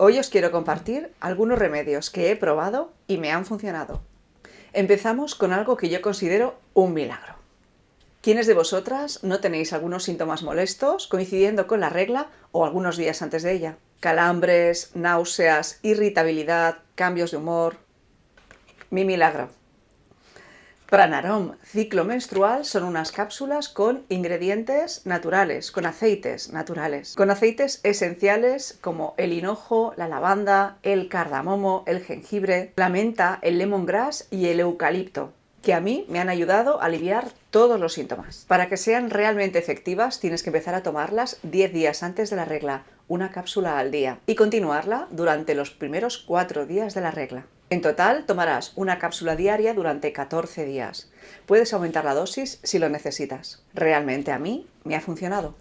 Hoy os quiero compartir algunos remedios que he probado y me han funcionado. Empezamos con algo que yo considero un milagro. ¿Quiénes de vosotras no tenéis algunos síntomas molestos coincidiendo con la regla o algunos días antes de ella? Calambres, náuseas, irritabilidad, cambios de humor... Mi milagro. Pranarom ciclo menstrual son unas cápsulas con ingredientes naturales, con aceites naturales, con aceites esenciales como el hinojo, la lavanda, el cardamomo, el jengibre, la menta, el lemongrass y el eucalipto que a mí me han ayudado a aliviar todos los síntomas. Para que sean realmente efectivas tienes que empezar a tomarlas 10 días antes de la regla, una cápsula al día, y continuarla durante los primeros 4 días de la regla. En total tomarás una cápsula diaria durante 14 días. Puedes aumentar la dosis si lo necesitas. Realmente a mí me ha funcionado.